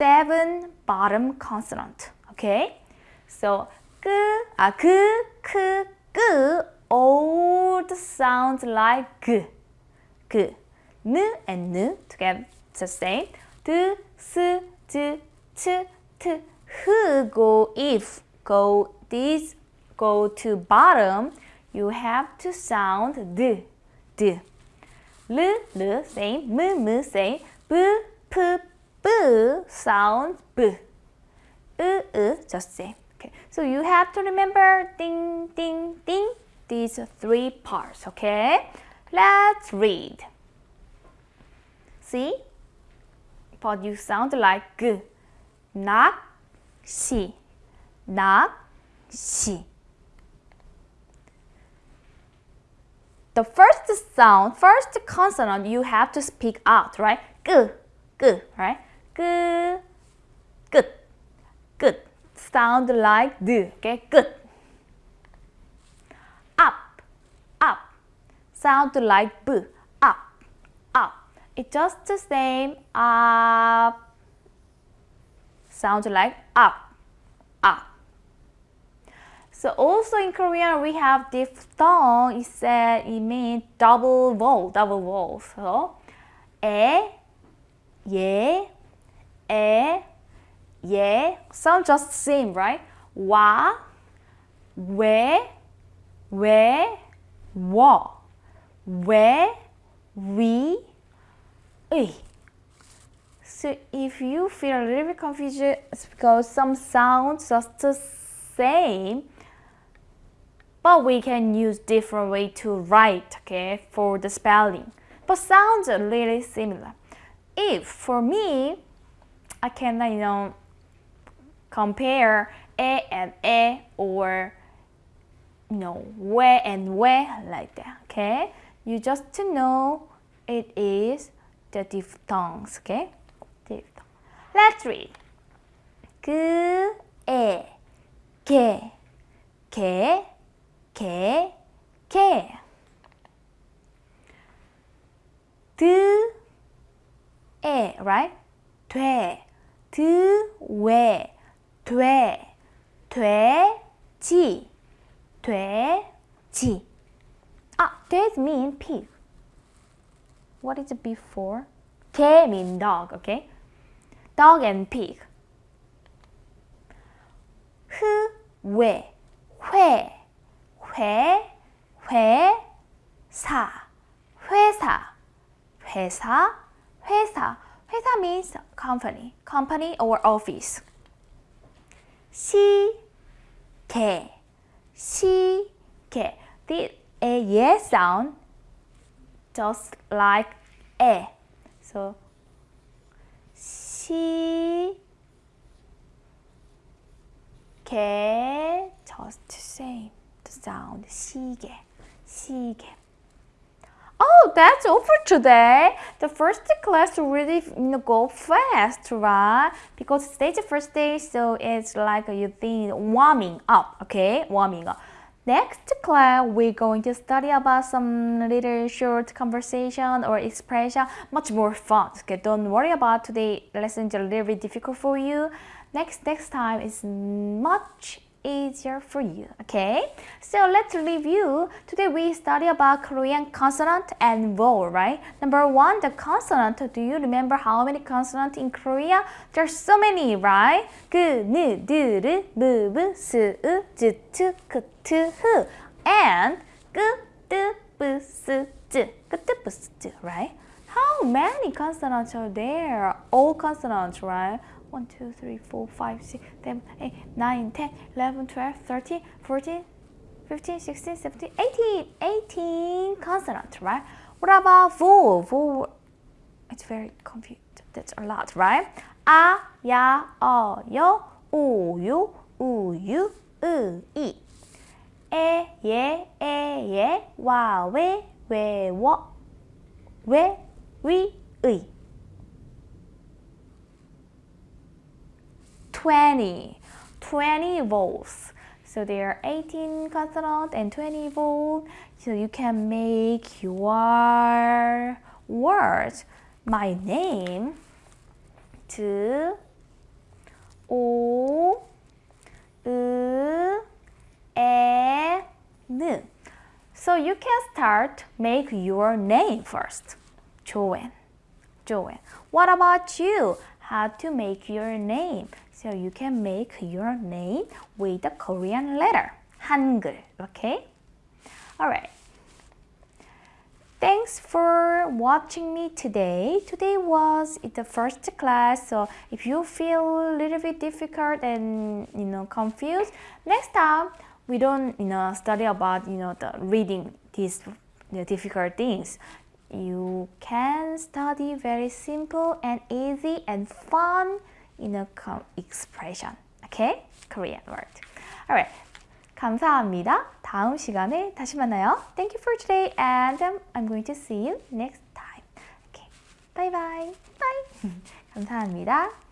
seven bottom consonant. Okay? So, g, ah, g, k, g, all sounds like g, g. N and n together the same. D, s, d, t, t, h go if, go this, go to bottom. You have to sound d, d. L, l, same. M, m, same. B, p, B sounds B. Just same. Okay. So you have to remember ding, ding, ding, these three parts. Okay. Let's read. See? But you sound like G. Nak, si. Nak, si. The first sound, first consonant you have to speak out, right? G, g, right? Good. Good. Sound like D. Okay. Good. Up. Up. Sound like B. Up. Up. It's just the same. Up. Sound like up. Up. So also in Korean we have diphthong. It said it means double vowel, double vowel. So 에, 예, 에, 예. Sound just same, right? 와, 왜, 왜, 워, 왜, 위, 의. So if you feel a little bit confused it's because some sounds just the same, but we can use different way to write, okay, for the spelling. But sounds are really similar. If for me, I can, you know, compare a and a or you know, where and where like that, okay? You just to know it is the diphthongs, okay? Diphthong. Let's read. 그, 에, 개, 개, 개, 개. 드, 에, right? 돼, 드, 왜, 돼, 돼지, 돼지. Ah, 돼지 mean pig. What is it before? 개 mean dog, okay? Dog and pig. 흐, 왜, 회, 회, 회 사, 회사, 회사, 회사. 회사 means company, company or office. 시계, 시계. The a yes sound just like a. So CK just same the sound. 시계, 시계. Oh, that's for today. The first class really you know, go fast, right? Because today's the first day, so it's like you think warming up, okay? Warming up. Next class, we're going to study about some little short conversation or expression, much more fun. Okay, don't worry about today lesson is a little bit difficult for you. Next next time is much easier for you, okay? So let's review. Today we study about Korean consonant and vowel, right? Number one, the consonant. Do you remember how many consonants in Korea? There's so many, right? 그, 느, 드, 르, 무, 브, 스, 으, 즈, 트, 크, 트, 흐. And 끄, 뜨, 브, 스, 즈, 끄, 뜨, 브, 스, 즈, right? How many consonants are there? All consonants, right? 1, 2, 3, 4, 5, 6, 7, 8, 9, 10, 11, 12, 13, 14, 15, 16, 17, 18, 18 consonants, right? What about vowel? Vowel, it's very confused. That's a lot, right? A, ya, o, yo, u, you, u, you, u, i. E, ye, e, ye, wa, we, we, wo, we, we, we. 20, 20 volts. So there are 18 consonant and 20 volt. So you can make your word, my name, to O, U, E, N. So you can start make your name first. Joanne. Joanne. What about you? How to make your name? So you can make your name with the Korean letter. 한글. Okay? Alright. Thanks for watching me today. Today was the first class, so if you feel a little bit difficult and you know confused, next time we don't you know study about you know the reading these the difficult things. You can study very simple and easy and fun know expression. Okay, Korean word. Alright. 감사합니다. 다음 시간에 다시 만나요. Thank you for today and um, I'm going to see you next time. Okay. Bye bye. Bye. 감사합니다.